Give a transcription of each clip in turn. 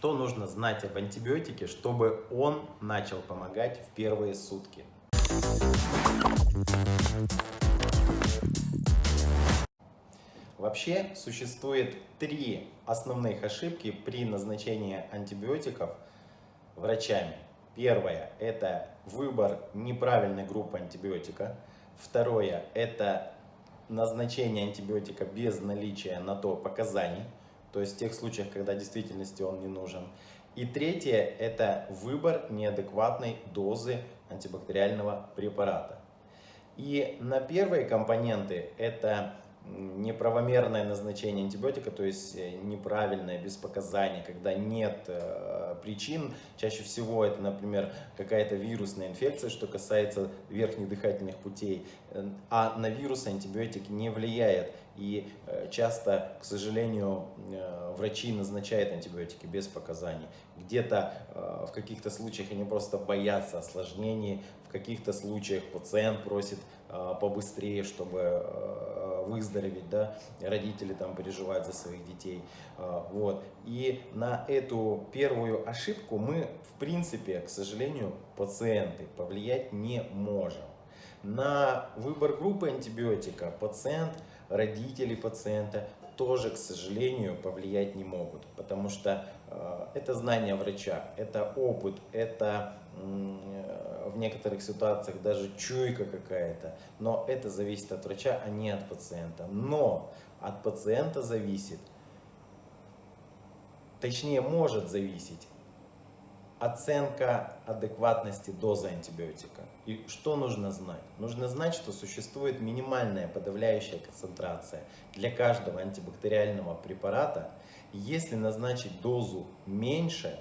Что нужно знать об антибиотике, чтобы он начал помогать в первые сутки? Вообще существует три основных ошибки при назначении антибиотиков врачами. Первое – это выбор неправильной группы антибиотика. Второе – это назначение антибиотика без наличия на то показаний, то есть в тех случаях, когда в действительности он не нужен. И третье – это выбор неадекватной дозы антибактериального препарата. И на первые компоненты это неправомерное назначение антибиотика, то есть э, неправильное, без показаний, когда нет э, причин. Чаще всего это, например, какая-то вирусная инфекция, что касается верхних дыхательных путей. Э, а на вирус антибиотик не влияет. И э, часто, к сожалению, э, врачи назначают антибиотики без показаний. Где-то э, в каких-то случаях они просто боятся осложнений, в каких-то случаях пациент просит побыстрее, чтобы выздороветь, да, родители там переживают за своих детей, вот. И на эту первую ошибку мы, в принципе, к сожалению, пациенты повлиять не можем. На выбор группы антибиотика пациент, родители пациента тоже, к сожалению, повлиять не могут, потому что э, это знание врача, это опыт, это в некоторых ситуациях даже чуйка какая-то, но это зависит от врача, а не от пациента. Но от пациента зависит, точнее может зависеть оценка адекватности дозы антибиотика. И что нужно знать? Нужно знать, что существует минимальная подавляющая концентрация для каждого антибактериального препарата. Если назначить дозу меньше,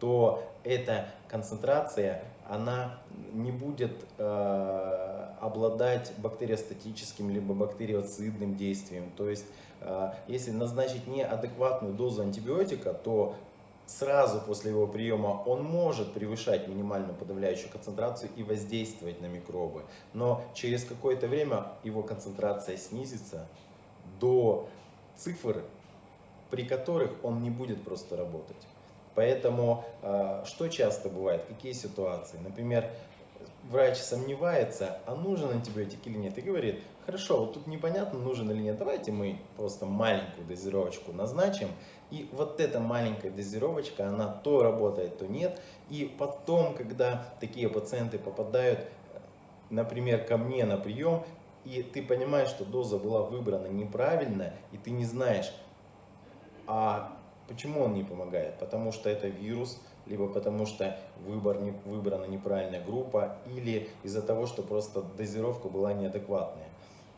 то эта концентрация она не будет э, обладать бактериостатическим либо бактериоцидным действием. То есть, э, если назначить неадекватную дозу антибиотика, то сразу после его приема он может превышать минимальную подавляющую концентрацию и воздействовать на микробы. Но через какое-то время его концентрация снизится до цифр, при которых он не будет просто работать. Поэтому э, что часто бывает, какие ситуации? Например, врач сомневается, а нужен антибиотик или нет, и говорит, хорошо, вот тут непонятно, нужен или нет, давайте мы просто маленькую дозировочку назначим, и вот эта маленькая дозировочка, она то работает, то нет, и потом, когда такие пациенты попадают, например, ко мне на прием, и ты понимаешь, что доза была выбрана неправильно, и ты не знаешь, а почему он не помогает, потому что это вирус, либо потому что выбор не, выбрана неправильная группа, или из-за того, что просто дозировка была неадекватная.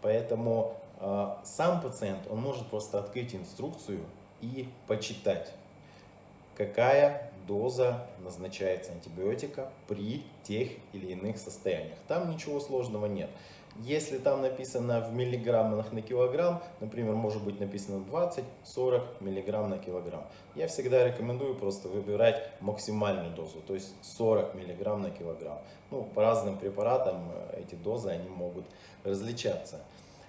Поэтому э, сам пациент, он может просто открыть инструкцию и почитать, какая доза назначается антибиотика при тех или иных состояниях. Там ничего сложного нет. Если там написано в миллиграммах на килограмм, например, может быть написано 20-40 миллиграмм на килограмм, я всегда рекомендую просто выбирать максимальную дозу, то есть 40 миллиграмм на килограмм. Ну, по разным препаратам э, эти дозы они могут различаться.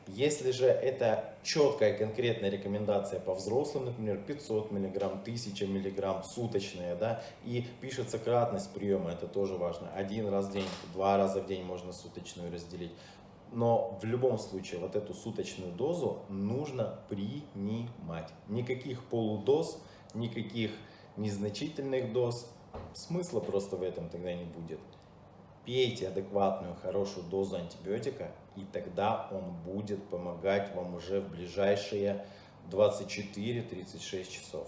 Если же это четкая конкретная рекомендация по взрослым, например, 500 мг, 1000 мг суточная, да, и пишется кратность приема, это тоже важно. Один раз в день, два раза в день можно суточную разделить. Но в любом случае вот эту суточную дозу нужно принимать. Никаких полудоз, никаких незначительных доз. Смысла просто в этом тогда не будет. Пейте адекватную, хорошую дозу антибиотика, и тогда он будет помогать вам уже в ближайшие 24-36 часов.